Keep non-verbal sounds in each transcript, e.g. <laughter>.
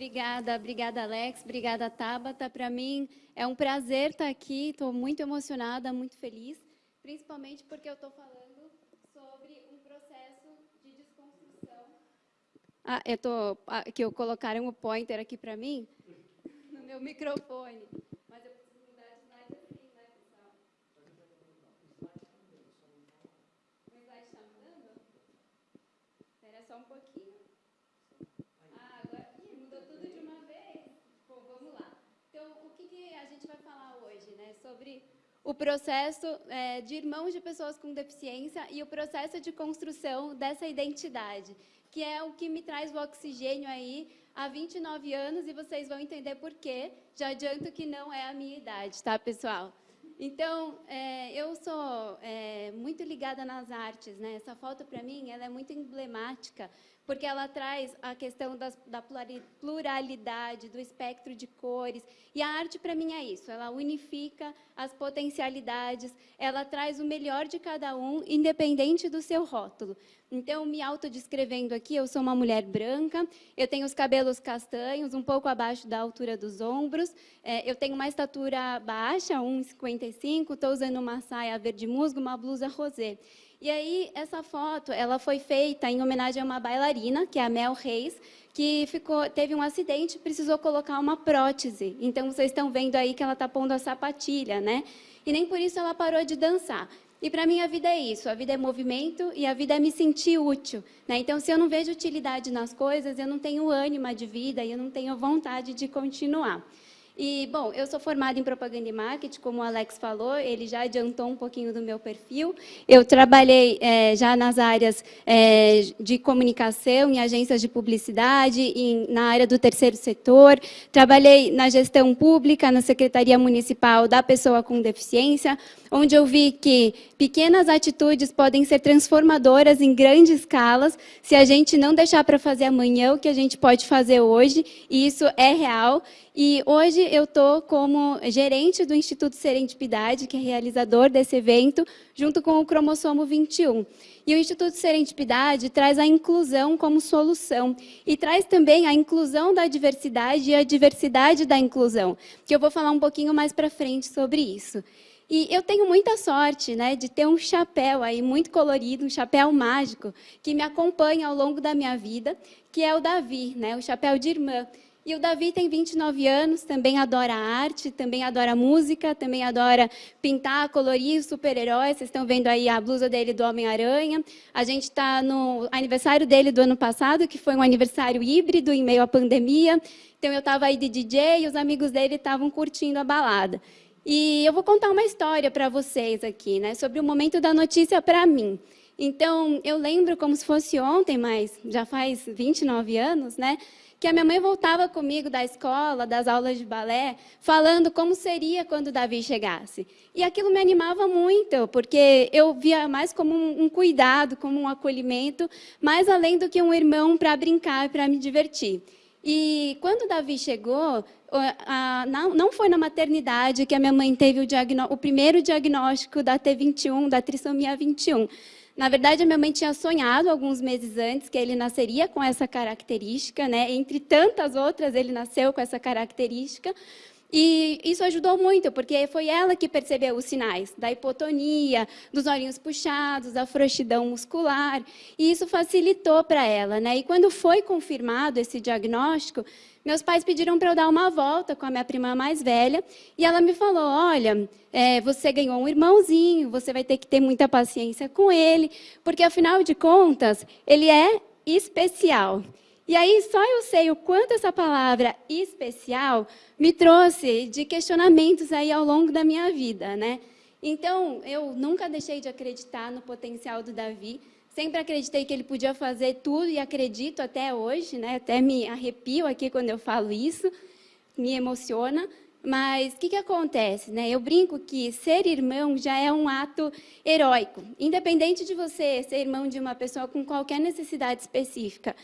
Obrigada, obrigada, Alex. Obrigada, Tabata. Para mim é um prazer estar aqui. Estou muito emocionada, muito feliz, principalmente porque eu estou falando sobre um processo de desconstrução. Ah, eu tô que eu colocaram o pointer aqui para mim <laughs> no meu microfone. Mas eu preciso mudar de slide assim, né, pessoal? O slide está mudando? Espera só um pouquinho. Sobre o processo é, de irmãos de pessoas com deficiência e o processo de construção dessa identidade, que é o que me traz o oxigênio aí há 29 anos e vocês vão entender por quê. Já adianto que não é a minha idade, tá, pessoal? Então, é, eu sou é, muito ligada nas artes, né? Essa foto, para mim, ela é muito emblemática, porque ela traz a questão das, da pluralidade, do espectro de cores. E a arte, para mim, é isso. Ela unifica as potencialidades, ela traz o melhor de cada um, independente do seu rótulo. Então, me autodescrevendo aqui, eu sou uma mulher branca, eu tenho os cabelos castanhos, um pouco abaixo da altura dos ombros, é, eu tenho uma estatura baixa, 1,55, estou usando uma saia verde musgo, uma blusa rosé. E aí, essa foto, ela foi feita em homenagem a uma bailarina, que é a Mel Reis, que ficou, teve um acidente e precisou colocar uma prótese. Então, vocês estão vendo aí que ela está pondo a sapatilha, né? E nem por isso ela parou de dançar. E para mim a vida é isso, a vida é movimento e a vida é me sentir útil. Né? Então, se eu não vejo utilidade nas coisas, eu não tenho ânima de vida e eu não tenho vontade de continuar. E, bom, eu sou formada em propaganda e marketing, como o Alex falou, ele já adiantou um pouquinho do meu perfil. Eu trabalhei é, já nas áreas é, de comunicação, em agências de publicidade, em, na área do terceiro setor. Trabalhei na gestão pública, na Secretaria Municipal da Pessoa com Deficiência, onde eu vi que pequenas atitudes podem ser transformadoras em grandes escalas, se a gente não deixar para fazer amanhã o que a gente pode fazer hoje, e isso é real. E hoje eu estou como gerente do Instituto Serendipidade, que é realizador desse evento, junto com o Cromossomo 21. E o Instituto Serendipidade traz a inclusão como solução e traz também a inclusão da diversidade e a diversidade da inclusão, que eu vou falar um pouquinho mais para frente sobre isso. E eu tenho muita sorte né, de ter um chapéu aí muito colorido, um chapéu mágico, que me acompanha ao longo da minha vida, que é o Davi, né, o chapéu de irmã. E o Davi tem 29 anos, também adora arte, também adora música, também adora pintar, colorir super-heróis. Vocês estão vendo aí a blusa dele do Homem-Aranha. A gente está no aniversário dele do ano passado, que foi um aniversário híbrido em meio à pandemia. Então, eu estava aí de DJ e os amigos dele estavam curtindo a balada. E eu vou contar uma história para vocês aqui, né, sobre o momento da notícia para mim. Então, eu lembro como se fosse ontem, mas já faz 29 anos, né, que a minha mãe voltava comigo da escola, das aulas de balé, falando como seria quando Davi chegasse. E aquilo me animava muito, porque eu via mais como um, cuidado, como um acolhimento, mais além do que um irmão para brincar, para me divertir. E quando Davi chegou, não foi na maternidade que a minha mãe teve o, o primeiro diagnóstico da T21, da trissomia 21. Na verdade, a minha mãe tinha sonhado alguns meses antes que ele nasceria com essa característica, né? entre tantas outras, ele nasceu com essa característica, e isso ajudou muito, porque foi ela que percebeu os sinais da hipotonia, dos olhinhos puxados, da frouxidão muscular, e isso facilitou para ela. Né? E quando foi confirmado esse diagnóstico, meus pais pediram para eu dar uma volta com a minha prima mais velha, e ela me falou, olha, é, você ganhou um irmãozinho, você vai ter que ter muita paciência com ele, porque, afinal de contas, ele é especial. E aí, só eu sei o quanto essa palavra especial me trouxe de questionamentos aí ao longo da minha vida, né? Então, eu nunca deixei de acreditar no potencial do Davi, sempre acreditei que ele podia fazer tudo e acredito até hoje, né? Até me arrepio aqui quando eu falo isso, me emociona. Mas o que, que acontece? Né? Eu brinco que ser irmão já é um ato heróico, independente de você ser irmão de uma pessoa com qualquer necessidade específica.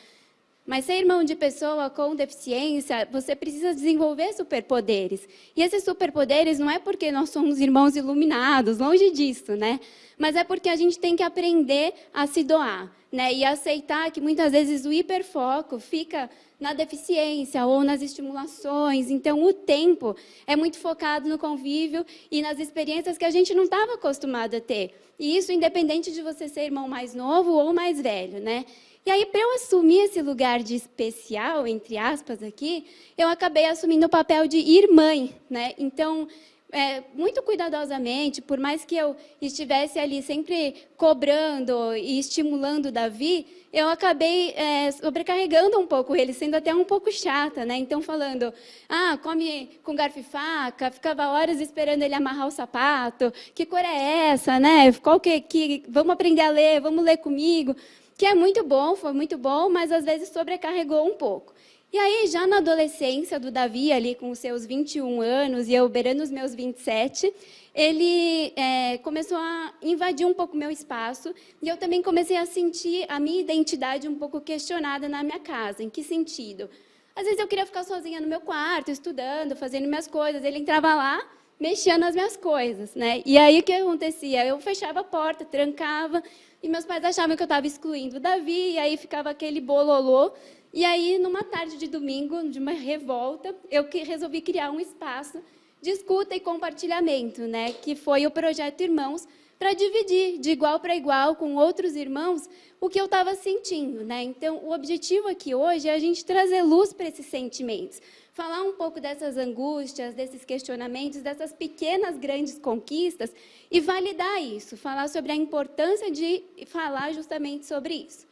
Mas ser irmão de pessoa com deficiência, você precisa desenvolver superpoderes. E esses superpoderes não é porque nós somos irmãos iluminados, longe disso, né? Mas é porque a gente tem que aprender a se doar, né? E aceitar que muitas vezes o hiperfoco fica na deficiência ou nas estimulações. Então, o tempo é muito focado no convívio e nas experiências que a gente não estava acostumado a ter. E isso independente de você ser irmão mais novo ou mais velho, né? E aí, para eu assumir esse lugar de especial, entre aspas, aqui, eu acabei assumindo o papel de irmã, né? Então, é, muito cuidadosamente, por mais que eu estivesse ali sempre cobrando e estimulando Davi, eu acabei é, sobrecarregando um pouco ele, sendo até um pouco chata, né? Então, falando, ah, come com garfo e faca, ficava horas esperando ele amarrar o sapato, que cor é essa, né? Qual que, que, vamos aprender a ler, vamos ler comigo que é muito bom, foi muito bom, mas às vezes sobrecarregou um pouco. E aí, já na adolescência do Davi, ali com os seus 21 anos, e eu beirando os meus 27, ele é, começou a invadir um pouco meu espaço, e eu também comecei a sentir a minha identidade um pouco questionada na minha casa. Em que sentido? Às vezes eu queria ficar sozinha no meu quarto, estudando, fazendo minhas coisas, ele entrava lá, mexia nas minhas coisas, né? E aí, o que acontecia? Eu fechava a porta, trancava, e meus pais achavam que eu estava excluindo o Davi, e aí ficava aquele bololô. E aí, numa tarde de domingo, de uma revolta, eu resolvi criar um espaço de escuta e compartilhamento, né, que foi o Projeto Irmãos, para dividir de igual para igual com outros irmãos o que eu estava sentindo. Né? Então, o objetivo aqui hoje é a gente trazer luz para esses sentimentos, falar um pouco dessas angústias, desses questionamentos, dessas pequenas, grandes conquistas e validar isso, falar sobre a importância de falar justamente sobre isso.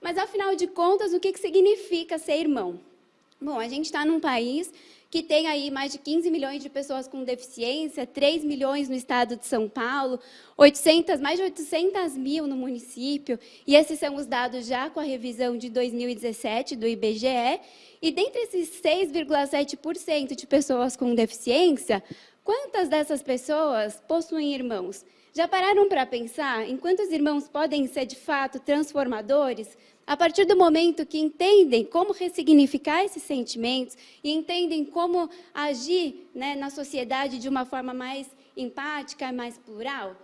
Mas, afinal de contas, o que significa ser irmão? Bom, a gente está num país que tem aí mais de 15 milhões de pessoas com deficiência, 3 milhões no estado de São Paulo, 800, mais de 800 mil no município, e esses são os dados já com a revisão de 2017 do IBGE, e dentre esses 6,7% de pessoas com deficiência, quantas dessas pessoas possuem irmãos? Já pararam para pensar em quantos irmãos podem ser, de fato, transformadores? A partir do momento que entendem como ressignificar esses sentimentos e entendem como agir né, na sociedade de uma forma mais empática, mais plural?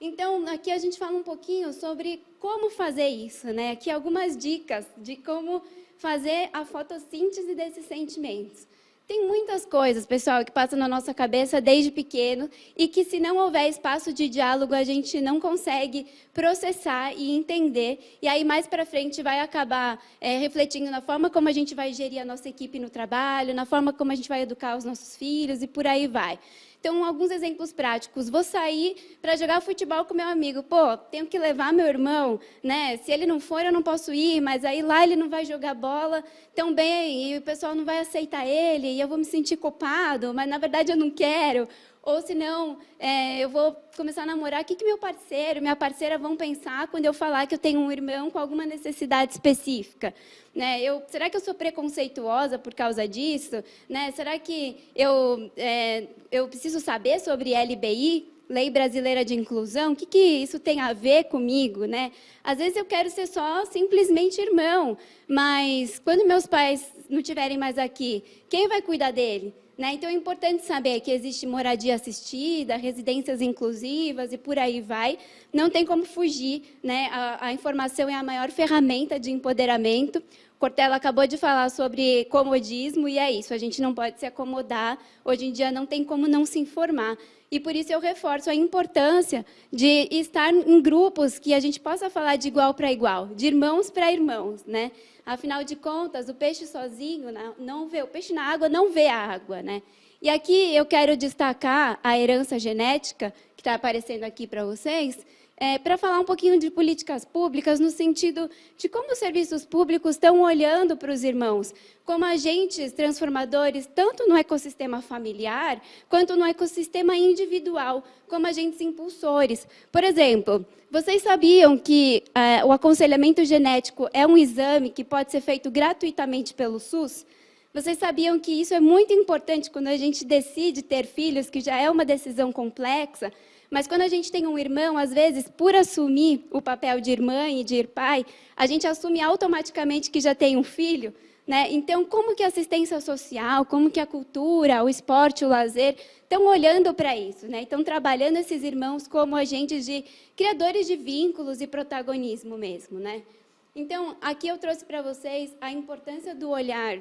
Então, aqui a gente fala um pouquinho sobre como fazer isso. Né? Aqui algumas dicas de como fazer a fotossíntese desses sentimentos. Tem muitas coisas, pessoal, que passam na nossa cabeça desde pequeno e que, se não houver espaço de diálogo, a gente não consegue processar e entender. E aí, mais para frente, vai acabar é, refletindo na forma como a gente vai gerir a nossa equipe no trabalho, na forma como a gente vai educar os nossos filhos e por aí vai. Então, alguns exemplos práticos. Vou sair para jogar futebol com meu amigo. Pô, tenho que levar meu irmão, né? Se ele não for, eu não posso ir, mas aí lá ele não vai jogar bola tão bem e o pessoal não vai aceitar ele e eu vou me sentir culpado, mas na verdade eu não quero. Ou se não, é, eu vou começar a namorar, o que, que meu parceiro, minha parceira vão pensar quando eu falar que eu tenho um irmão com alguma necessidade específica? Né? Eu, será que eu sou preconceituosa por causa disso? Né? Será que eu, é, eu preciso saber sobre LBI? Lei Brasileira de Inclusão, o que, que isso tem a ver comigo? Né? Às vezes eu quero ser só simplesmente irmão, mas quando meus pais não estiverem mais aqui, quem vai cuidar dele? Né? Então, é importante saber que existe moradia assistida, residências inclusivas e por aí vai. Não tem como fugir. Né? A, a informação é a maior ferramenta de empoderamento. Cortella acabou de falar sobre comodismo, e é isso, a gente não pode se acomodar. Hoje em dia, não tem como não se informar. E por isso eu reforço a importância de estar em grupos que a gente possa falar de igual para igual, de irmãos para irmãos. Né? Afinal de contas, o peixe sozinho não vê, o peixe na água não vê a água, né? E aqui eu quero destacar a herança genética, que está aparecendo aqui para vocês, é, para falar um pouquinho de políticas públicas, no sentido de como os serviços públicos estão olhando para os irmãos, como agentes transformadores, tanto no ecossistema familiar, quanto no ecossistema individual, como agentes impulsores. Por exemplo, vocês sabiam que é, o aconselhamento genético é um exame que pode ser feito gratuitamente pelo SUS? Vocês sabiam que isso é muito importante quando a gente decide ter filhos, que já é uma decisão complexa, Mas quando a gente tem um irmão, às vezes, por assumir o papel de irmã e de pai, a gente assume automaticamente que já tem um filho, né? Então, como que a assistência social, como que a cultura, o esporte, o lazer estão olhando para isso, né? Estão trabalhando esses irmãos como agentes de criadores de vínculos e protagonismo mesmo, né? Então, aqui eu trouxe para vocês a importância do olhar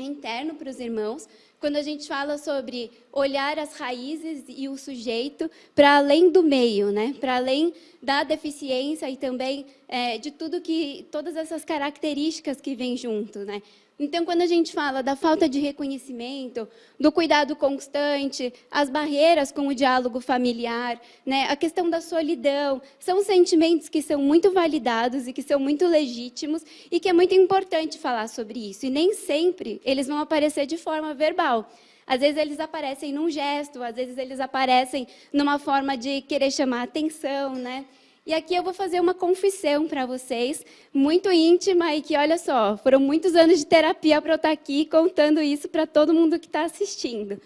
interno para os irmãos, quando a gente fala sobre olhar as raízes e o sujeito para além do meio, né? para além da deficiência e também é, de tudo que, todas essas características que vêm junto. Né? Então, quando a gente fala da falta de reconhecimento, do cuidado constante, as barreiras com o diálogo familiar, né, a questão da solidão, são sentimentos que são muito validados e que são muito legítimos e que é muito importante falar sobre isso. E nem sempre eles vão aparecer de forma verbal. Às vezes eles aparecem num gesto, às vezes eles aparecem numa forma de querer chamar atenção, né? E aqui eu vou fazer uma confissão para vocês, muito íntima, e que, olha só, foram muitos anos de terapia para eu estar aqui contando isso para todo mundo que está assistindo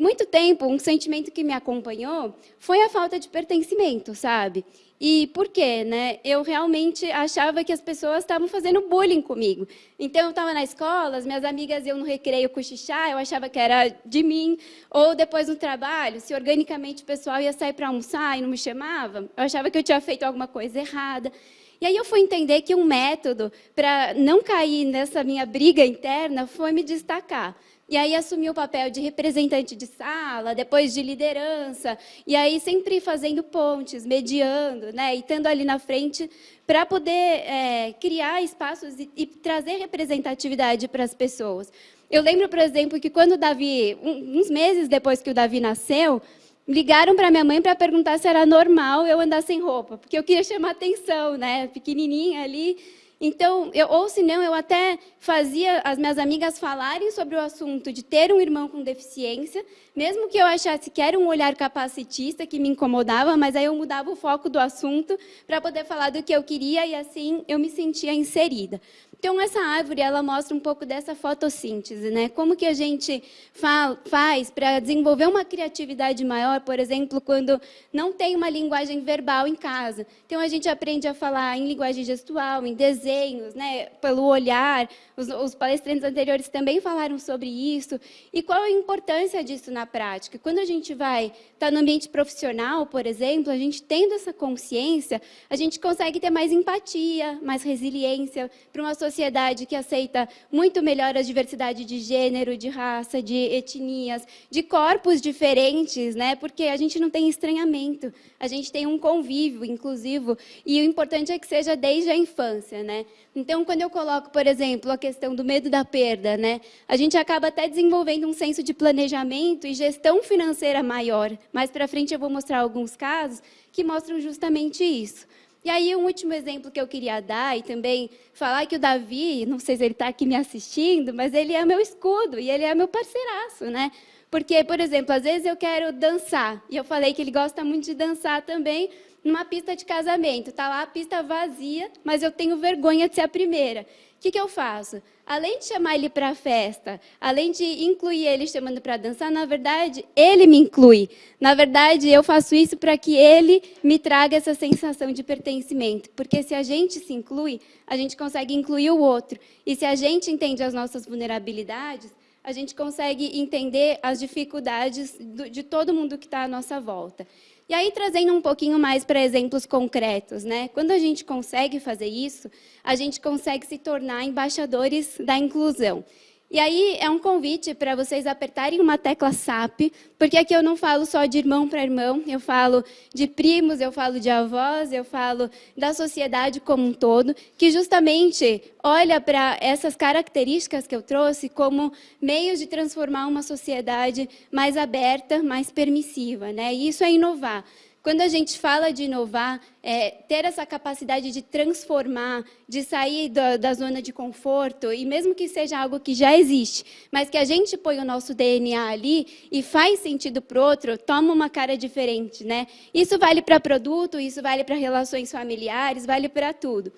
muito tempo, um sentimento que me acompanhou foi a falta de pertencimento, sabe? E por quê? Né? Eu realmente achava que as pessoas estavam fazendo bullying comigo. Então, eu estava na escola, as minhas amigas iam no recreio cochichar, eu achava que era de mim. Ou depois no trabalho, se organicamente o pessoal ia sair para almoçar e não me chamava, eu achava que eu tinha feito alguma coisa errada. E aí eu fui entender que um método para não cair nessa minha briga interna foi me destacar. E aí assumi o papel de representante de sala, depois de liderança, e aí sempre fazendo pontes, mediando, né, e estando ali na frente para poder é, criar espaços e, e, trazer representatividade para as pessoas. Eu lembro, por exemplo, que quando o Davi, um, uns meses depois que o Davi nasceu, ligaram para minha mãe para perguntar se era normal eu andar sem roupa, porque eu queria chamar atenção, né, pequenininha ali, então, eu, ou se não, eu até fazia as minhas amigas falarem sobre o assunto de ter um irmão com deficiência, mesmo que eu achasse que era um olhar capacitista que me incomodava, mas aí eu mudava o foco do assunto para poder falar do que eu queria e assim eu me sentia inserida. Então, essa árvore, ela mostra um pouco dessa fotossíntese, né? Como que a gente fa faz para desenvolver uma criatividade maior, por exemplo, quando não tem uma linguagem verbal em casa. Então, a gente aprende a falar em linguagem gestual, em desenhos, né? Pelo olhar. Os, os palestrantes anteriores também falaram sobre isso. E qual a importância disso na prática? Quando a gente vai estar tá no ambiente profissional, por exemplo, a gente tendo essa consciência, a gente consegue ter mais empatia, mais resiliência para uma sociedade sociedade que aceita muito melhor a diversidade de gênero, de raça, de etnias, de corpos diferentes, né? porque a gente não tem estranhamento, a gente tem um convívio inclusivo, e o importante é que seja desde a infância. Né? Então, quando eu coloco, por exemplo, a questão do medo da perda, né? a gente acaba até desenvolvendo um senso de planejamento e gestão financeira maior. Mais para frente eu vou mostrar alguns casos que mostram justamente isso. E aí, um último exemplo que eu queria dar, e também falar que o Davi, não sei se ele está aqui me assistindo, mas ele é meu escudo, e ele é meu parceiraço, né? Porque, por exemplo, às vezes eu quero dançar, e eu falei que ele gosta muito de dançar também numa pista de casamento. Está lá a pista vazia, mas eu tenho vergonha de ser a primeira. O que, que eu faço? Além de chamar ele para a festa, além de incluir ele chamando para dançar, na verdade, ele me inclui. Na verdade, eu faço isso para que ele me traga essa sensação de pertencimento. Porque se a gente se inclui, a gente consegue incluir o outro. E se a gente entende as nossas vulnerabilidades, a gente consegue entender as dificuldades de todo mundo que está à nossa volta. E aí, trazendo um pouquinho mais para exemplos concretos, né? quando a gente consegue fazer isso, a gente consegue se tornar embaixadores da inclusão. E aí é um convite para vocês apertarem uma tecla SAP, porque aqui eu não falo só de irmão para irmão, eu falo de primos, eu falo de avós, eu falo da sociedade como um todo, que justamente olha para essas características que eu trouxe como meios de transformar uma sociedade mais aberta, mais permissiva. Né? E isso é inovar. Quando a gente fala de inovar, é, ter essa capacidade de transformar, de sair da, da, zona de conforto, e mesmo que seja algo que já existe, mas que a gente põe o nosso DNA ali e faz sentido para o outro, toma uma cara diferente. Né? Isso vale para produto, isso vale para relações familiares, vale para tudo.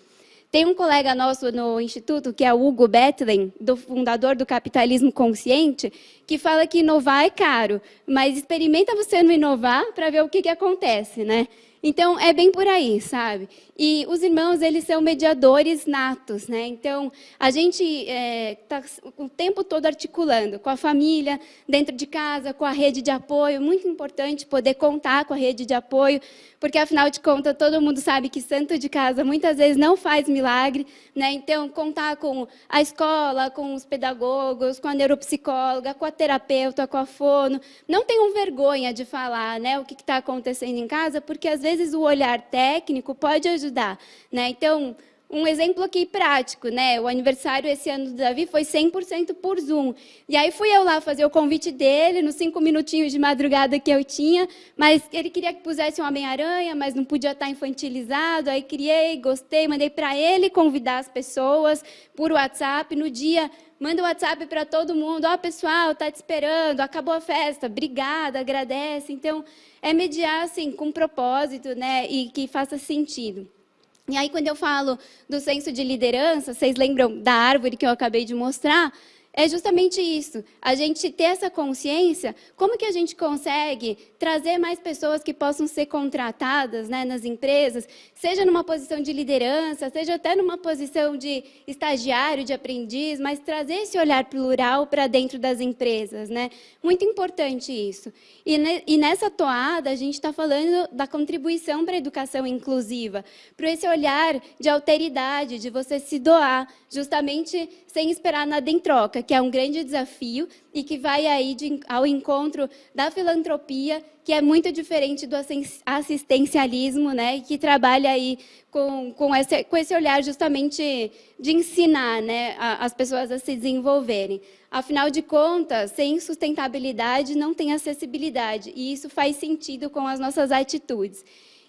Tem um colega nosso no Instituto, que é o Hugo Bethlen, do fundador do Capitalismo Consciente, que fala que inovar é caro, mas experimenta você não inovar para ver o que, que acontece, né? Então, é bem por aí, sabe? E os irmãos, eles são mediadores natos, né? Então, a gente está é, tá o tempo todo articulando com a família, dentro de casa, com a rede de apoio. Muito importante poder contar com a rede de apoio, porque, afinal de contas, todo mundo sabe que santo de casa muitas vezes não faz milagre, né? Então, contar com a escola, com os pedagogos, com a neuropsicóloga, com a terapeuta, com a fono. Não tenham vergonha de falar né, o que está acontecendo em casa, porque, às vezes, o olhar técnico pode ajudar. Né? Então, um exemplo aqui prático, né? O aniversário esse ano do Davi foi 100% por Zoom. E aí fui eu lá fazer o convite dele, nos cinco minutinhos de madrugada que eu tinha, mas ele queria que pusesse um Homem-Aranha, mas não podia estar infantilizado. Aí criei, gostei, mandei para ele convidar as pessoas por WhatsApp. No dia, manda o WhatsApp para todo mundo. Ó, oh, pessoal, está te esperando, acabou a festa, obrigada, agradece. Então, é mediar assim, com propósito né? e que faça sentido. E aí, quando eu falo do senso de liderança, vocês lembram da árvore que eu acabei de mostrar? É justamente isso, a gente ter essa consciência, como que a gente consegue trazer mais pessoas que possam ser contratadas né, nas empresas, seja numa posição de liderança, seja até numa posição de estagiário, de aprendiz, mas trazer esse olhar plural para dentro das empresas. Né? Muito importante isso. E, ne, e nessa toada, a gente está falando da contribuição para a educação inclusiva, para esse olhar de alteridade, de você se doar, justamente sem esperar nada em troca, que é um grande desafio e que vai aí de, ao encontro da filantropia, que é muito diferente do assistencialismo, né, que trabalha aí com, com, esse, com esse olhar justamente de ensinar né, a, as pessoas a se desenvolverem. Afinal de contas, sem sustentabilidade não tem acessibilidade, e isso faz sentido com as nossas atitudes.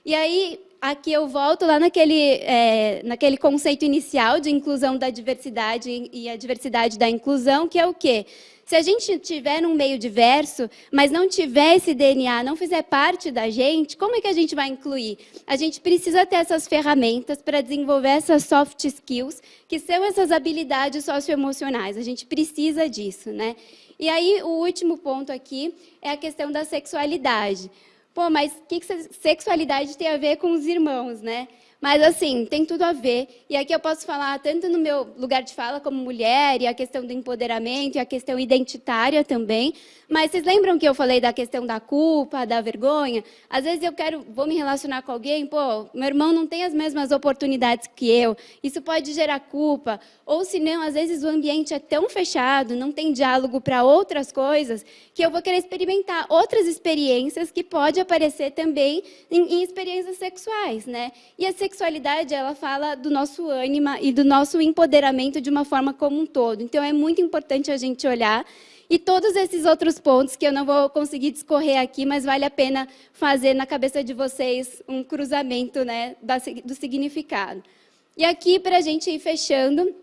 E aí, aqui eu volto lá naquele, é, naquele conceito inicial de inclusão da diversidade e a diversidade da inclusão, que é o quê? Se a gente tiver um meio diverso, mas não tiver esse DNA, não fizer parte da gente, como é que a gente vai incluir? A gente precisa ter essas ferramentas para desenvolver essas soft skills, que são essas habilidades socioemocionais. A gente precisa disso, né? E aí, o último ponto aqui é a questão da sexualidade. Pô, mas o que, que sexualidade tem a ver com os irmãos, né? Mas, assim, tem tudo a ver. E aqui eu posso falar tanto no meu lugar de fala como mulher, e a questão do empoderamento, e a questão identitária também. Mas vocês lembram que eu falei da questão da culpa, da vergonha? Às vezes eu quero, vou me relacionar com alguém, pô, meu irmão não tem as mesmas oportunidades que eu. Isso pode gerar culpa. Ou, se não, às vezes o ambiente é tão fechado, não tem diálogo para outras coisas, que eu vou querer experimentar outras experiências que pode aparecer também em, em experiências sexuais, né? E a sexualidade, ela fala do nosso ânima e do nosso empoderamento de uma forma como um todo. Então, é muito importante a gente olhar e todos esses outros pontos que eu não vou conseguir discorrer aqui, mas vale a pena fazer na cabeça de vocês um cruzamento né, do significado. E aqui, para a gente ir fechando,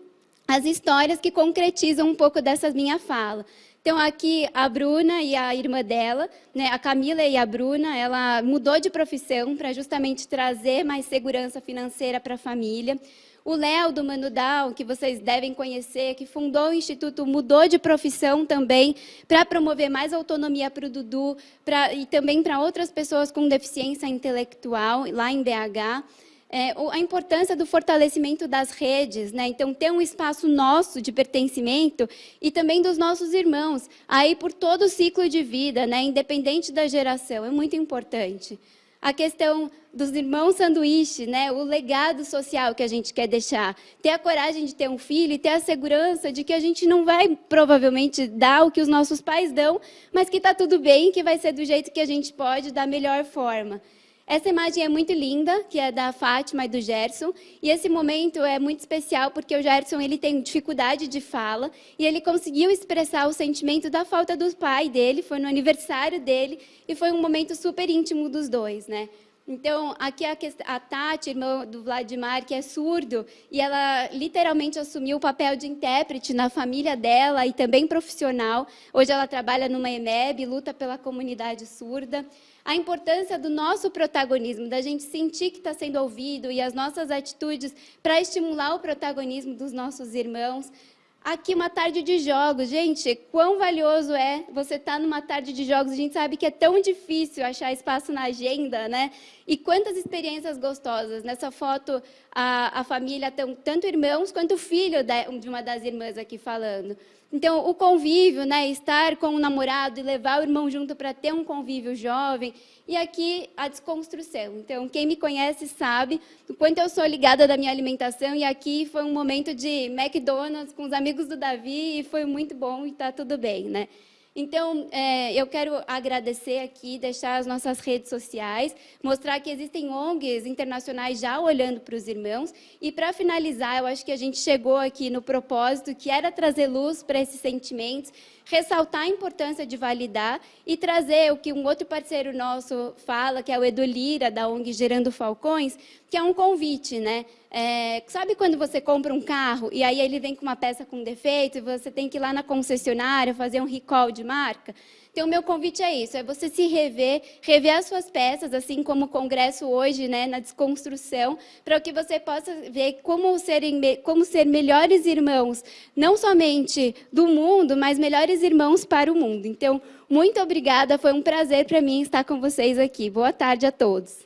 as histórias que concretizam um pouco dessa minha fala. Então, aqui, a Bruna e a irmã dela, né, a Camila e a Bruna, ela mudou de profissão para justamente trazer mais segurança financeira para a família. O Léo, do Manudal, que vocês devem conhecer, que fundou o Instituto, mudou de profissão também para promover mais autonomia para o Dudu pra, e também para outras pessoas com deficiência intelectual, lá em BH é, a importância do fortalecimento das redes, né? então ter um espaço nosso de pertencimento e também dos nossos irmãos, aí por todo o ciclo de vida, né? independente da geração, é muito importante. A questão dos irmãos sanduíche, né? o legado social que a gente quer deixar. Ter a coragem de ter um filho e ter a segurança de que a gente não vai, provavelmente, dar o que os nossos pais dão, mas que está tudo bem, que vai ser do jeito que a gente pode, da melhor forma. Essa imagem é muito linda, que é da Fátima e do Gerson, e esse momento é muito especial porque o Gerson ele tem dificuldade de fala e ele conseguiu expressar o sentimento da falta do pai dele, foi no aniversário dele e foi um momento super íntimo dos dois, né? Então, aqui a, a Tati, irmã do Vladimir, que é surdo, e ela literalmente assumiu o papel de intérprete na família dela e também profissional. Hoje ela trabalha numa EMEB, luta pela comunidade surda. A importância do nosso protagonismo, da gente sentir que está sendo ouvido e as nossas atitudes para estimular o protagonismo dos nossos irmãos. Aqui uma tarde de jogos. Gente, quão valioso é você estar tá numa tarde de jogos. A gente sabe que é tão difícil achar espaço na agenda, né? E quantas experiências gostosas. Nessa foto, a, a família, tanto irmãos quanto filho de uma das irmãs aqui falando. Então, o convívio, né, estar com o namorado e levar o irmão junto para ter um convívio jovem. E aqui, a desconstrução. Então, quem me conhece sabe o quanto eu sou ligada da minha alimentação. E aqui foi um momento de McDonald's com os amigos do Davi e foi muito bom e está tudo bem, né? Então, é, eu quero agradecer aqui, deixar as nossas redes sociais, mostrar que existem ONGs internacionais já olhando para os irmãos. E, para finalizar, eu acho que a gente chegou aqui no propósito, que era trazer luz para esses sentimentos, ressaltar a importância de validar e trazer o que um outro parceiro nosso fala, que é o Edu Lira, da ONG Gerando Falcões, que é um convite, né? É, sabe quando você compra um carro e aí ele vem com uma peça com defeito e você tem que ir lá na concessionária fazer um recall de marca? Então, meu convite é isso, é você se rever, rever as suas peças, assim como o Congresso hoje, né, na desconstrução, para que você possa ver como, serem, como ser melhores irmãos, não somente do mundo, mas melhores irmãos para o mundo. Então, muito obrigada, foi um prazer para mim estar com vocês aqui. Boa tarde a todos.